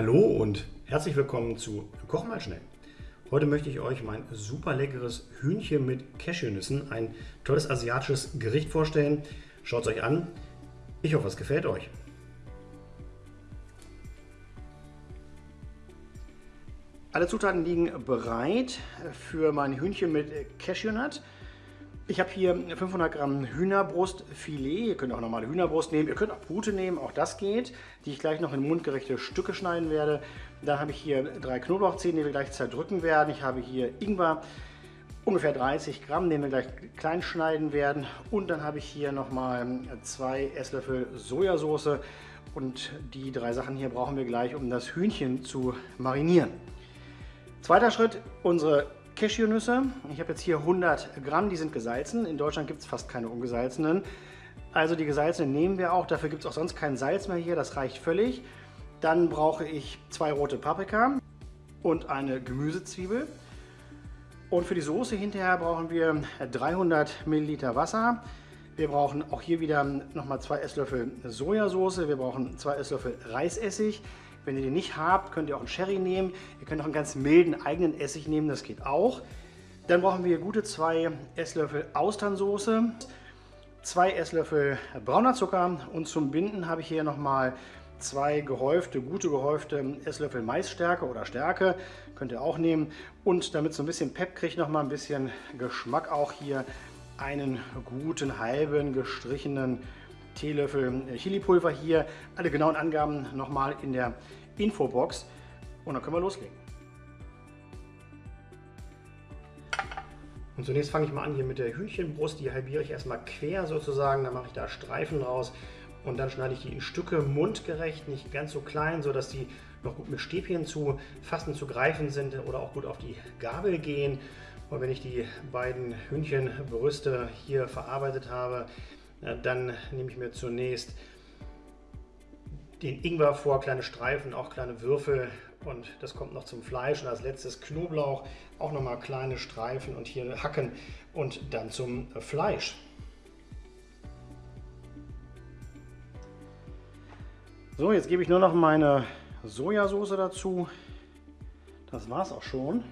Hallo und herzlich willkommen zu Koch mal schnell. Heute möchte ich euch mein super leckeres Hühnchen mit Cashewnüssen, ein tolles asiatisches Gericht vorstellen. Schaut es euch an. Ich hoffe, es gefällt euch. Alle Zutaten liegen bereit für mein Hühnchen mit Cashewnut. Ich habe hier 500 Gramm Hühnerbrustfilet. Ihr könnt auch normale Hühnerbrust nehmen. Ihr könnt auch Pute nehmen, auch das geht, die ich gleich noch in mundgerechte Stücke schneiden werde. Dann habe ich hier drei Knoblauchzehen, die wir gleich zerdrücken werden. Ich habe hier Ingwer, ungefähr 30 Gramm, den wir gleich klein schneiden werden. Und dann habe ich hier nochmal zwei Esslöffel Sojasauce. Und die drei Sachen hier brauchen wir gleich, um das Hühnchen zu marinieren. Zweiter Schritt, unsere Cashewnüsse. Ich habe jetzt hier 100 Gramm, die sind gesalzen. In Deutschland gibt es fast keine ungesalzenen. Also die gesalzenen nehmen wir auch, dafür gibt es auch sonst kein Salz mehr hier, das reicht völlig. Dann brauche ich zwei rote Paprika und eine Gemüsezwiebel. Und für die Soße hinterher brauchen wir 300 Milliliter Wasser. Wir brauchen auch hier wieder nochmal zwei Esslöffel Sojasauce. Wir brauchen zwei Esslöffel Reisessig. Wenn ihr den nicht habt, könnt ihr auch einen Sherry nehmen. Ihr könnt auch einen ganz milden eigenen Essig nehmen, das geht auch. Dann brauchen wir gute zwei Esslöffel Austernsoße, zwei Esslöffel brauner Zucker und zum Binden habe ich hier nochmal zwei gehäufte, gute gehäufte Esslöffel Maisstärke oder Stärke, könnt ihr auch nehmen. Und damit so ein bisschen Pep kriegt, noch mal ein bisschen Geschmack auch hier, einen guten halben gestrichenen Teelöffel Chilipulver hier. Alle genauen Angaben nochmal in der Infobox. Und dann können wir loslegen. Und zunächst fange ich mal an hier mit der Hühnchenbrust. Die halbiere ich erstmal quer sozusagen. Dann mache ich da Streifen raus. Und dann schneide ich die in Stücke mundgerecht, nicht ganz so klein, sodass die noch gut mit Stäbchen zu fassen, zu greifen sind oder auch gut auf die Gabel gehen. Und wenn ich die beiden Hühnchenbrüste hier verarbeitet habe, dann nehme ich mir zunächst den Ingwer vor, kleine Streifen, auch kleine Würfel und das kommt noch zum Fleisch und als letztes Knoblauch, auch nochmal kleine Streifen und hier hacken und dann zum Fleisch. So, jetzt gebe ich nur noch meine Sojasauce dazu. Das war es auch schon.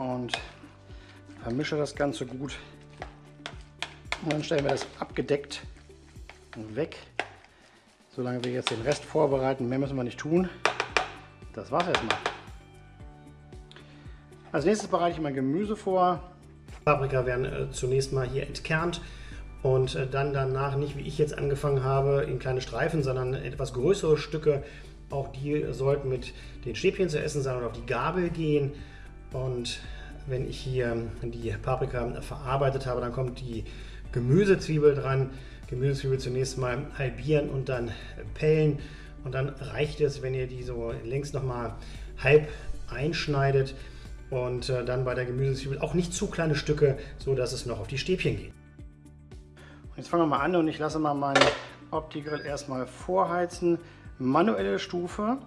Und vermische das Ganze gut und dann stellen wir das abgedeckt weg. Solange wir jetzt den Rest vorbereiten, mehr müssen wir nicht tun. Das war's erstmal. Als nächstes bereite ich mein Gemüse vor. Paprika werden äh, zunächst mal hier entkernt und äh, dann danach nicht wie ich jetzt angefangen habe in kleine Streifen, sondern etwas größere Stücke. Auch die sollten mit den Stäbchen zu essen sein und auf die Gabel gehen. Und wenn ich hier die Paprika verarbeitet habe, dann kommt die Gemüsezwiebel dran. Gemüsezwiebel zunächst mal halbieren und dann pellen. Und dann reicht es, wenn ihr die so längs nochmal halb einschneidet und äh, dann bei der Gemüsezwiebel auch nicht zu kleine Stücke, so dass es noch auf die Stäbchen geht. Und jetzt fangen wir mal an und ich lasse mal meinen Opti-Grill erstmal vorheizen. Manuelle Stufe.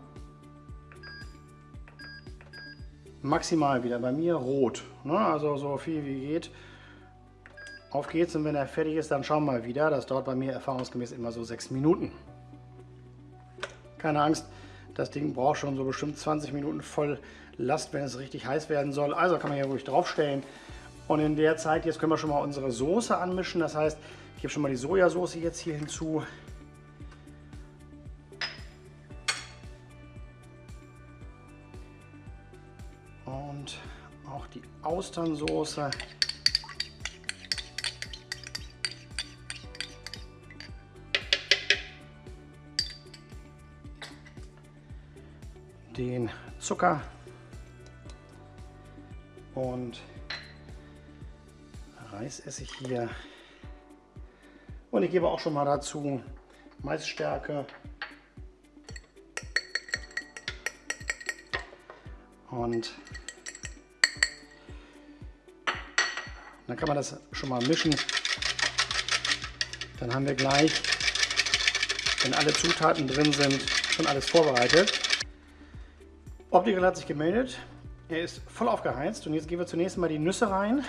Maximal wieder bei mir rot. Ne? Also so viel wie geht. Auf geht's und wenn er fertig ist, dann schauen wir mal wieder. Das dauert bei mir erfahrungsgemäß immer so sechs Minuten. Keine Angst, das Ding braucht schon so bestimmt 20 Minuten voll Last, wenn es richtig heiß werden soll. Also kann man hier ruhig draufstellen. Und in der Zeit, jetzt können wir schon mal unsere Soße anmischen. Das heißt, ich gebe schon mal die Sojasauce jetzt hier hinzu. Und auch die Austernsoße. den Zucker und Reisessig hier. Und ich gebe auch schon mal dazu Maisstärke. Und dann kann man das schon mal mischen. Dann haben wir gleich, wenn alle Zutaten drin sind, schon alles vorbereitet. Optical hat sich gemeldet. Er ist voll aufgeheizt und jetzt gehen wir zunächst mal die Nüsse rein.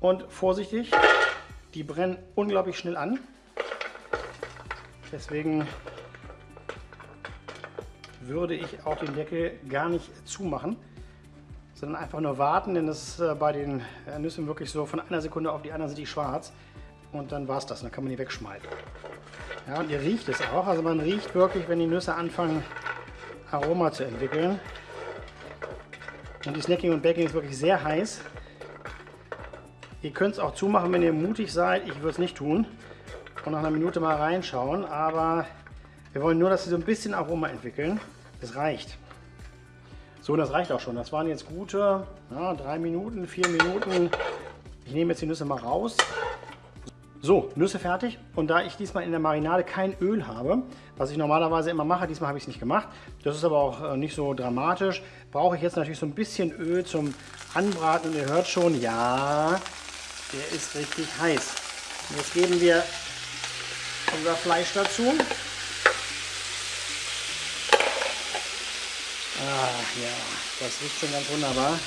Und vorsichtig, die brennen unglaublich schnell an. Deswegen würde ich auch den Deckel gar nicht zumachen, sondern einfach nur warten, denn das ist äh, bei den äh, Nüssen wirklich so, von einer Sekunde auf die andere sind die schwarz und dann war es das, dann kann man die wegschmeißen. Ja, und ihr riecht es auch, also man riecht wirklich, wenn die Nüsse anfangen Aroma zu entwickeln. Und die Snacking und Baking ist wirklich sehr heiß. Ihr könnt es auch zumachen, wenn ihr mutig seid. Ich würde es nicht tun. Und nach einer Minute mal reinschauen. Aber wir wollen nur, dass sie so ein bisschen Aroma entwickeln. Das reicht. So, das reicht auch schon. Das waren jetzt gute ja, drei Minuten, vier Minuten. Ich nehme jetzt die Nüsse mal raus. So, Nüsse fertig. Und da ich diesmal in der Marinade kein Öl habe, was ich normalerweise immer mache, diesmal habe ich es nicht gemacht. Das ist aber auch äh, nicht so dramatisch. Brauche ich jetzt natürlich so ein bisschen Öl zum Anbraten. Und ihr hört schon, ja, der ist richtig heiß. Und jetzt geben wir unser Fleisch dazu. Ja, das riecht schon ganz wunderbar.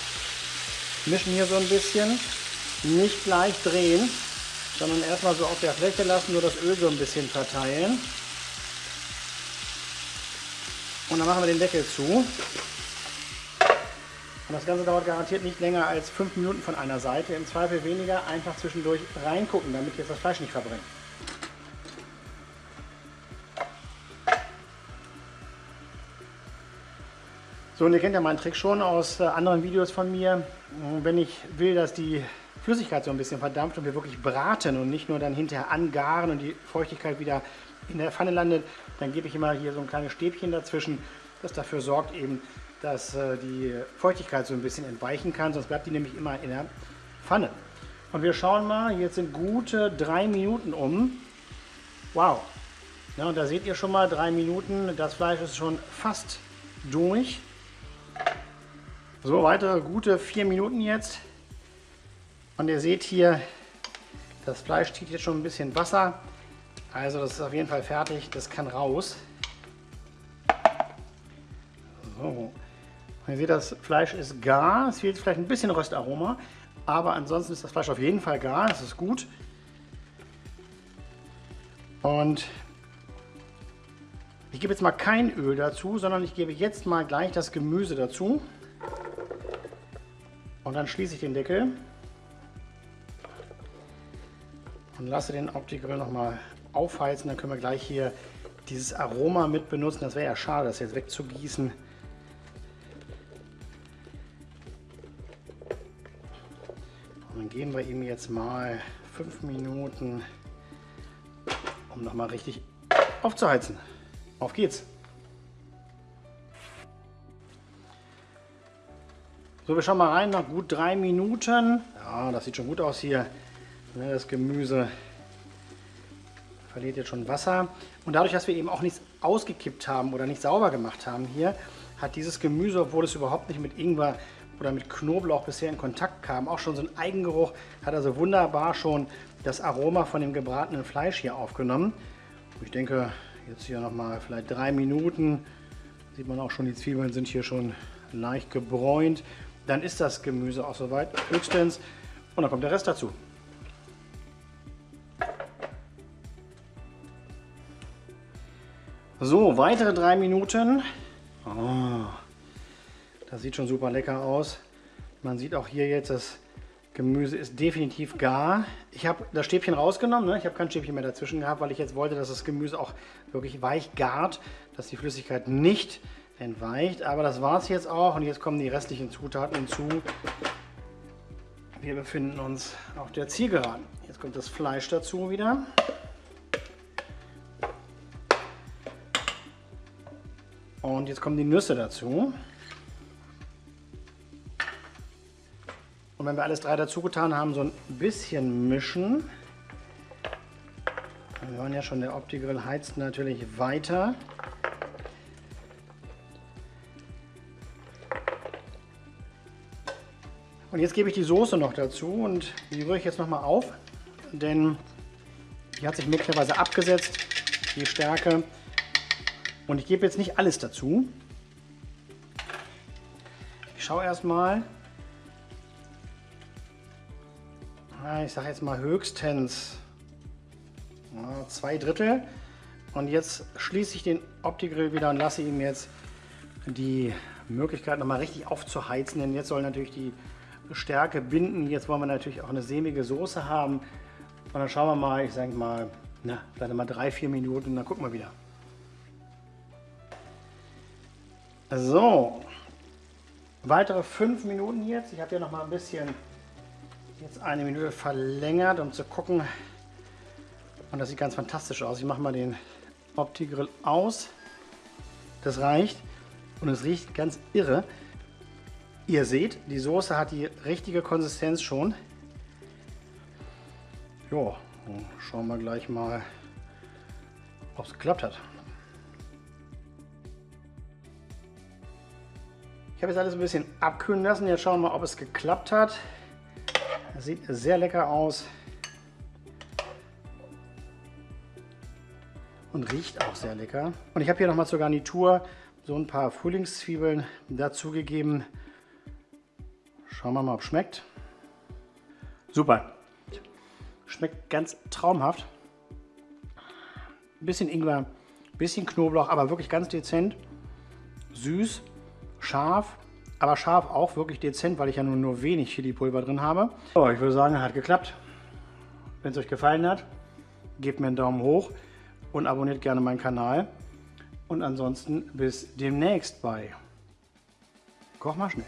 Mischen hier so ein bisschen. Nicht gleich drehen sondern erstmal so auf der Fläche lassen, nur das Öl so ein bisschen verteilen. Und dann machen wir den Deckel zu. Und das Ganze dauert garantiert nicht länger als 5 Minuten von einer Seite. Im Zweifel weniger, einfach zwischendurch reingucken, damit jetzt das Fleisch nicht verbrennt. So, und ihr kennt ja meinen Trick schon aus äh, anderen Videos von mir. Wenn ich will, dass die Flüssigkeit so ein bisschen verdampft und wir wirklich braten und nicht nur dann hinterher angaren und die Feuchtigkeit wieder in der Pfanne landet, dann gebe ich immer hier so ein kleines Stäbchen dazwischen, das dafür sorgt eben, dass äh, die Feuchtigkeit so ein bisschen entweichen kann, sonst bleibt die nämlich immer in der Pfanne. Und wir schauen mal, jetzt sind gute drei Minuten um. Wow. Ja, und da seht ihr schon mal drei Minuten, das Fleisch ist schon fast durch. So, weitere gute vier Minuten jetzt. Und ihr seht hier, das Fleisch zieht jetzt schon ein bisschen Wasser. Also das ist auf jeden Fall fertig, das kann raus. So. Und ihr seht, das Fleisch ist gar. Es fehlt vielleicht ein bisschen Röstaroma, aber ansonsten ist das Fleisch auf jeden Fall gar. Das ist gut. Und ich gebe jetzt mal kein Öl dazu, sondern ich gebe jetzt mal gleich das Gemüse dazu. Und dann schließe ich den Deckel und lasse den Opti-Grill nochmal aufheizen. Dann können wir gleich hier dieses Aroma mit benutzen. Das wäre ja schade, das jetzt wegzugießen. Und dann geben wir ihm jetzt mal fünf Minuten, um nochmal richtig aufzuheizen. Auf geht's! So, wir schauen mal rein, nach gut drei Minuten. Ja, das sieht schon gut aus hier. Ne, das Gemüse verliert jetzt schon Wasser. Und dadurch, dass wir eben auch nichts ausgekippt haben oder nicht sauber gemacht haben hier, hat dieses Gemüse, obwohl es überhaupt nicht mit Ingwer oder mit Knoblauch bisher in Kontakt kam, auch schon so einen Eigengeruch, hat also wunderbar schon das Aroma von dem gebratenen Fleisch hier aufgenommen. Ich denke, jetzt hier nochmal vielleicht drei Minuten, sieht man auch schon, die Zwiebeln sind hier schon leicht gebräunt. Dann ist das Gemüse auch soweit höchstens und dann kommt der Rest dazu. So, weitere drei Minuten. Oh, das sieht schon super lecker aus. Man sieht auch hier jetzt, das Gemüse ist definitiv gar. Ich habe das Stäbchen rausgenommen. Ne? Ich habe kein Stäbchen mehr dazwischen gehabt, weil ich jetzt wollte, dass das Gemüse auch wirklich weich gart, dass die Flüssigkeit nicht entweicht. Aber das war es jetzt auch und jetzt kommen die restlichen Zutaten hinzu. Wir befinden uns auf der Zielgeraden. Jetzt kommt das Fleisch dazu wieder. Und jetzt kommen die Nüsse dazu. Und wenn wir alles drei dazu getan haben, so ein bisschen mischen. Wir hören ja schon, der Opti-Grill heizt natürlich weiter. Und jetzt gebe ich die Soße noch dazu und die rühre ich jetzt noch mal auf, denn die hat sich möglicherweise abgesetzt, die Stärke. Und ich gebe jetzt nicht alles dazu. Ich schaue erstmal. Ich sage jetzt mal höchstens zwei Drittel. Und jetzt schließe ich den Opti-Grill wieder und lasse ihm jetzt die Möglichkeit nochmal richtig aufzuheizen, denn jetzt soll natürlich die Stärke binden. Jetzt wollen wir natürlich auch eine sämige Soße haben. Und dann schauen wir mal, ich sage mal, na, vielleicht mal drei, vier Minuten, dann gucken wir wieder. So, weitere fünf Minuten jetzt. Ich habe hier noch mal ein bisschen jetzt eine Minute verlängert, um zu gucken. Und das sieht ganz fantastisch aus. Ich mache mal den Opti-Grill aus. Das reicht. Und es riecht ganz irre. Ihr seht, die Soße hat die richtige Konsistenz schon. Ja, schauen wir gleich mal, ob es geklappt hat. Ich habe jetzt alles ein bisschen abkühlen lassen. Jetzt schauen wir mal, ob es geklappt hat. Das sieht sehr lecker aus. Und riecht auch sehr lecker. Und ich habe hier nochmal zur Garnitur so ein paar Frühlingszwiebeln dazugegeben. Schauen wir mal, ob es schmeckt. Super. Schmeckt ganz traumhaft. Ein bisschen Ingwer, ein bisschen Knoblauch, aber wirklich ganz dezent. Süß, scharf, aber scharf auch wirklich dezent, weil ich ja nur, nur wenig Chili-Pulver drin habe. So, ich würde sagen, hat geklappt. Wenn es euch gefallen hat, gebt mir einen Daumen hoch und abonniert gerne meinen Kanal. Und ansonsten bis demnächst bei Koch mal schnell.